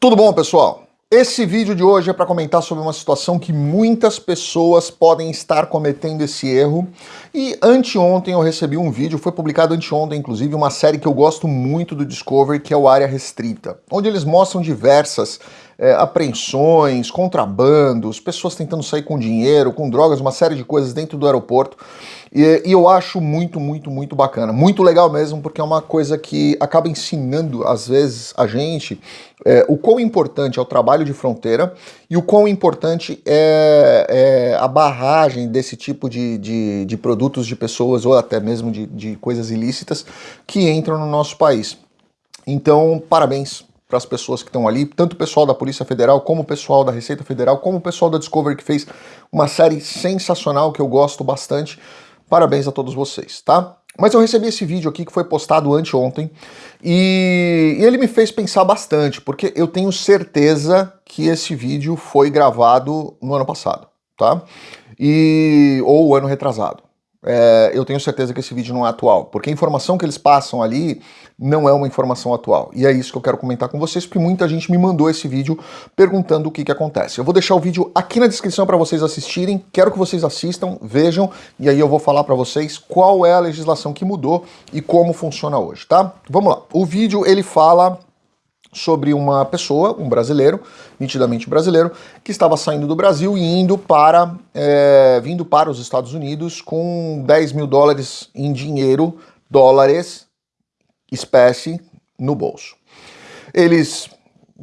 Tudo bom, pessoal? Esse vídeo de hoje é para comentar sobre uma situação que muitas pessoas podem estar cometendo esse erro. E anteontem eu recebi um vídeo, foi publicado anteontem, inclusive, uma série que eu gosto muito do Discovery, que é o Área Restrita, onde eles mostram diversas é, apreensões, contrabandos, pessoas tentando sair com dinheiro, com drogas, uma série de coisas dentro do aeroporto. E, e, eu acho muito, muito, muito bacana. Muito legal mesmo, porque é uma coisa que acaba ensinando, às vezes, a gente é, o quão importante é o trabalho de fronteira e o quão importante é, é a barragem desse tipo de, de, de, produtos de pessoas ou até mesmo de, de coisas ilícitas que entram no nosso país. Então, parabéns para as pessoas que estão ali, tanto o pessoal da Polícia Federal, como o pessoal da Receita Federal, como o pessoal da Discovery, que fez uma série sensacional que eu gosto bastante. Parabéns a todos vocês, tá? Mas eu recebi esse vídeo aqui que foi postado anteontem e, e ele me fez pensar bastante, porque eu tenho certeza que esse vídeo foi gravado no ano passado, tá? E, ou ano retrasado é, eu tenho certeza que esse vídeo não é atual, porque a informação que eles passam ali não é uma informação atual. E é isso que eu quero comentar com vocês, porque muita gente me mandou esse vídeo perguntando o que, que acontece. Eu vou deixar o vídeo aqui na descrição para vocês assistirem, quero que vocês assistam, vejam, e aí eu vou falar para vocês qual é a legislação que mudou e como funciona hoje, tá? Vamos lá. O vídeo, ele fala sobre uma pessoa, um brasileiro, nitidamente brasileiro, que estava saindo do Brasil e indo para, é, vindo para os Estados Unidos com 10 mil dólares em dinheiro, dólares, espécie, no bolso. Eles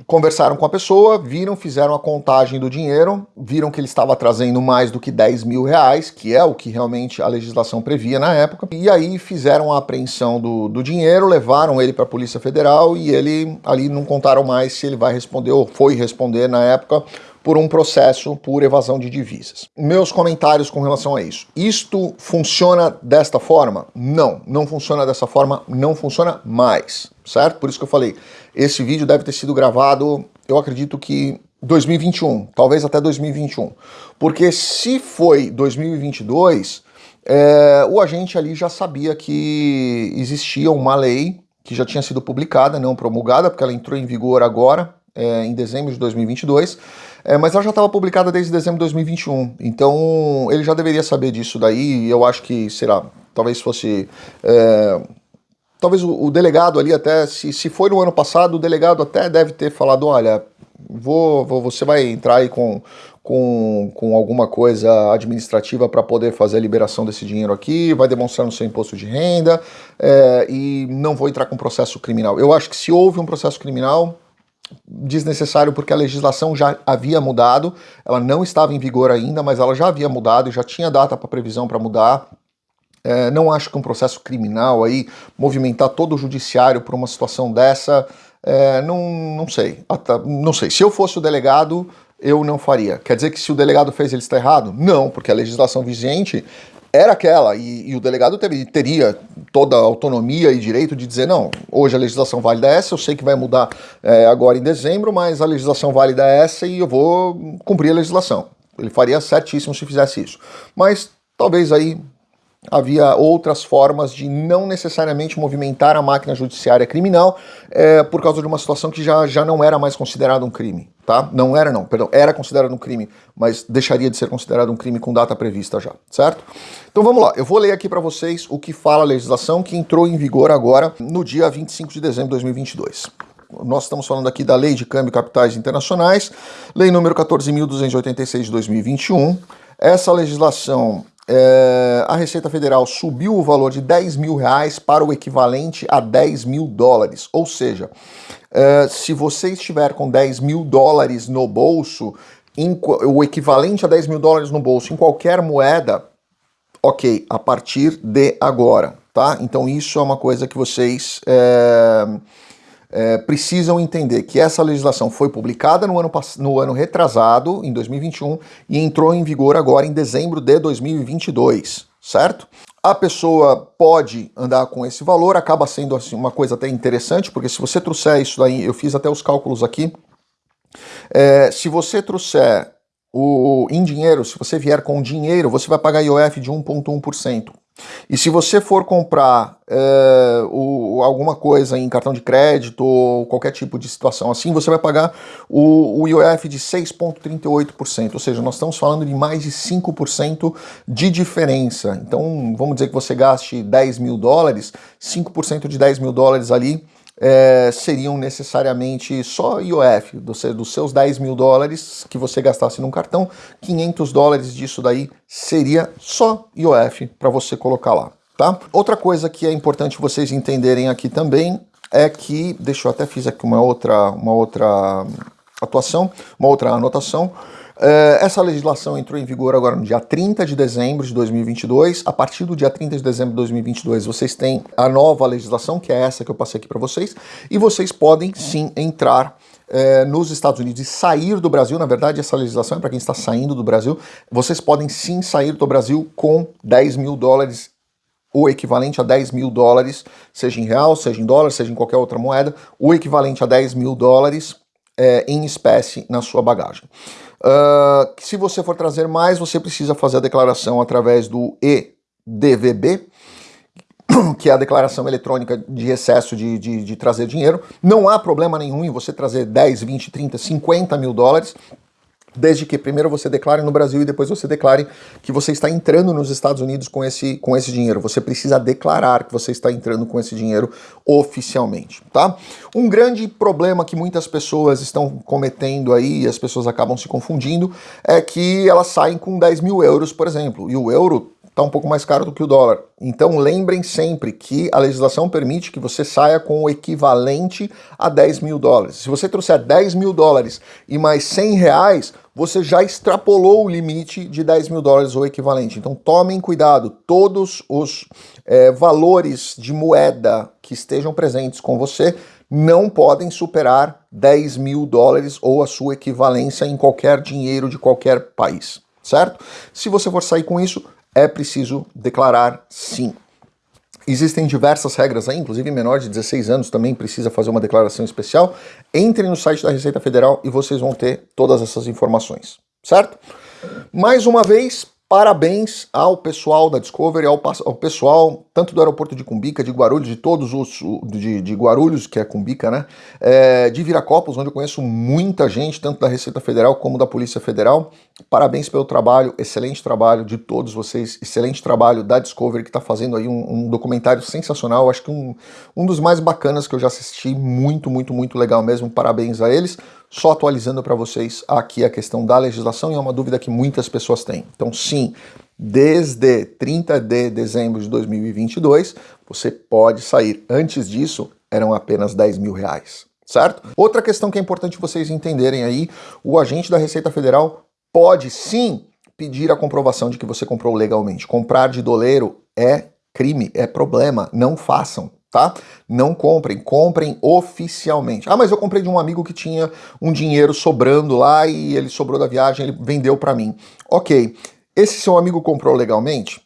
conversaram com a pessoa, viram, fizeram a contagem do dinheiro, viram que ele estava trazendo mais do que 10 mil reais, que é o que realmente a legislação previa na época, e aí fizeram a apreensão do, do dinheiro, levaram ele para a Polícia Federal e ele ali não contaram mais se ele vai responder ou foi responder na época por um processo por evasão de divisas. Meus comentários com relação a isso. Isto funciona desta forma? Não, não funciona dessa forma, não funciona mais, certo? Por isso que eu falei, esse vídeo deve ter sido gravado, eu acredito que 2021, talvez até 2021. Porque se foi 2022, é, o agente ali já sabia que existia uma lei que já tinha sido publicada, não promulgada, porque ela entrou em vigor agora, é, em dezembro de 2022, é, mas ela já estava publicada desde dezembro de 2021, então ele já deveria saber disso daí, eu acho que, será, talvez fosse... É, talvez o, o, delegado ali até, se, se foi no ano passado, o delegado até deve ter falado, olha, vou, vou você vai entrar aí com, com, com alguma coisa administrativa para poder fazer a liberação desse dinheiro aqui, vai demonstrar no seu imposto de renda é, e não vou entrar com processo criminal. Eu acho que se houve um processo criminal, desnecessário porque a legislação já havia mudado, ela não estava em vigor ainda, mas ela já havia mudado e já tinha data para previsão para mudar. É, não acho que um processo criminal aí, movimentar todo o judiciário por uma situação dessa, é, não, não sei. Não sei. Se eu fosse o delegado, eu não faria. Quer dizer que se o delegado fez, ele está errado? Não, porque a legislação vigente era aquela, e, e o delegado teve, teria toda a autonomia e direito de dizer, não, hoje a legislação válida é essa, eu sei que vai mudar é, agora em dezembro, mas a legislação válida é essa e eu vou cumprir a legislação. Ele faria certíssimo se fizesse isso. Mas talvez aí havia outras formas de não necessariamente movimentar a máquina judiciária criminal é, por causa de uma situação que já, já não era mais considerado um crime, tá? Não era não, perdão, era considerado um crime, mas deixaria de ser considerado um crime com data prevista já, certo? Então vamos lá, eu vou ler aqui para vocês o que fala a legislação que entrou em vigor agora no dia 25 de dezembro de 2022 nós estamos falando aqui da Lei de Câmbio Capitais Internacionais, Lei número 14.286 de 2021. Essa legislação é, a Receita Federal subiu o valor de 10 mil reais para o equivalente a 10 mil dólares. Ou seja, é, se você estiver com 10 mil dólares no bolso, em, o equivalente a 10 mil dólares no bolso em qualquer moeda, ok, a partir de agora, tá? Então isso é uma coisa que vocês... É, é, precisam entender que essa legislação foi publicada no ano, no ano retrasado, em 2021, e entrou em vigor agora em dezembro de 2022, certo? A pessoa pode andar com esse valor, acaba sendo assim, uma coisa até interessante, porque se você trouxer isso daí, eu fiz até os cálculos aqui, é, se você trouxer o, em dinheiro, se você vier com dinheiro, você vai pagar IOF de 1,1%. E se você for comprar é, o, alguma coisa em cartão de crédito ou qualquer tipo de situação assim, você vai pagar o, o IOF de 6,38%, ou seja, nós estamos falando de mais de 5% de diferença. Então, vamos dizer que você gaste 10 mil dólares, 5% de 10 mil dólares ali é, seriam necessariamente só IOF, dos, dos seus 10 mil dólares que você gastasse num cartão, 500 dólares disso daí seria só IOF para você colocar lá. Tá? Outra coisa que é importante vocês entenderem aqui também é que, deixa eu até fiz aqui uma outra, uma outra atuação, uma outra anotação, é, essa legislação entrou em vigor agora no dia 30 de dezembro de 2022. A partir do dia 30 de dezembro de 2022, vocês têm a nova legislação, que é essa que eu passei aqui para vocês, e vocês podem sim entrar é, nos Estados Unidos e sair do Brasil. Na verdade, essa legislação é para quem está saindo do Brasil. Vocês podem sim sair do Brasil com 10 mil dólares o equivalente a 10 mil dólares, seja em real, seja em dólar, seja em qualquer outra moeda, o equivalente a 10 mil dólares é, em espécie na sua bagagem. Uh, se você for trazer mais, você precisa fazer a declaração através do EDVB, que é a declaração eletrônica de excesso de, de, de trazer dinheiro. Não há problema nenhum em você trazer 10, 20, 30, 50 mil dólares desde que primeiro você declare no Brasil e depois você declare que você está entrando nos Estados Unidos com esse, com esse dinheiro. Você precisa declarar que você está entrando com esse dinheiro oficialmente, tá? Um grande problema que muitas pessoas estão cometendo aí, e as pessoas acabam se confundindo, é que elas saem com 10 mil euros, por exemplo, e o euro está um pouco mais caro do que o dólar. Então lembrem sempre que a legislação permite que você saia com o equivalente a 10 mil dólares. Se você trouxer 10 mil dólares e mais 100 reais, você já extrapolou o limite de 10 mil dólares ou equivalente. Então tomem cuidado, todos os é, valores de moeda que estejam presentes com você não podem superar 10 mil dólares ou a sua equivalência em qualquer dinheiro de qualquer país, certo? Se você for sair com isso, é preciso declarar sim. Existem diversas regras aí, inclusive menor de 16 anos também precisa fazer uma declaração especial. Entrem no site da Receita Federal e vocês vão ter todas essas informações, certo? Mais uma vez, Parabéns ao pessoal da Discovery, ao, ao, pessoal tanto do aeroporto de Cumbica, de Guarulhos, de todos os de, de Guarulhos, que é Cumbica, né? É, de Viracopos, onde eu conheço muita gente, tanto da Receita Federal como da Polícia Federal. Parabéns pelo trabalho, excelente trabalho de todos vocês, excelente trabalho da Discovery, que está fazendo aí um, um, documentário sensacional, acho que um, um dos mais bacanas que eu já assisti, muito, muito, muito legal mesmo, parabéns a eles. Só atualizando para vocês aqui a questão da legislação, e é uma dúvida que muitas pessoas têm. Então, sim, desde 30 de dezembro de 2022, você pode sair. Antes disso, eram apenas 10 mil reais, certo? Outra questão que é importante vocês entenderem aí, o agente da Receita Federal pode sim pedir a comprovação de que você comprou legalmente. Comprar de doleiro é crime, é problema, não façam tá? Não comprem, comprem oficialmente. Ah, mas eu comprei de um amigo que tinha um dinheiro sobrando lá e ele sobrou da viagem, ele vendeu para mim. Ok, esse seu amigo comprou legalmente?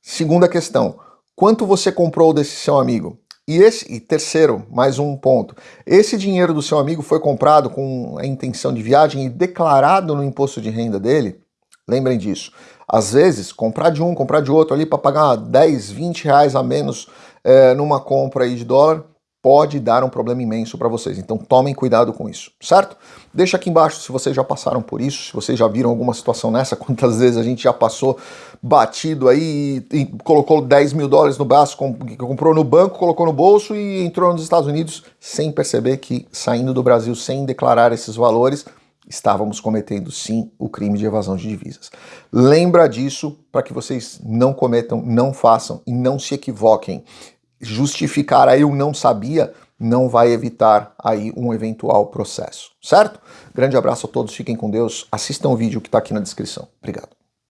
Segunda questão, quanto você comprou desse seu amigo? E esse, e terceiro, mais um ponto, esse dinheiro do seu amigo foi comprado com a intenção de viagem e declarado no imposto de renda dele? Lembrem disso. Às vezes, comprar de um, comprar de outro ali para pagar 10, 20 reais a menos é, numa compra aí de dólar, pode dar um problema imenso para vocês. Então tomem cuidado com isso, certo? Deixa aqui embaixo se vocês já passaram por isso, se vocês já viram alguma situação nessa, quantas vezes a gente já passou batido aí e, e colocou 10 mil dólares no braço, comprou no banco, colocou no bolso e entrou nos Estados Unidos sem perceber que saindo do Brasil sem declarar esses valores, estávamos cometendo sim o crime de evasão de divisas. Lembra disso para que vocês não cometam, não façam e não se equivoquem justificar aí o não sabia não vai evitar aí um eventual processo, certo? Grande abraço a todos, fiquem com Deus, assistam o vídeo que está aqui na descrição. Obrigado.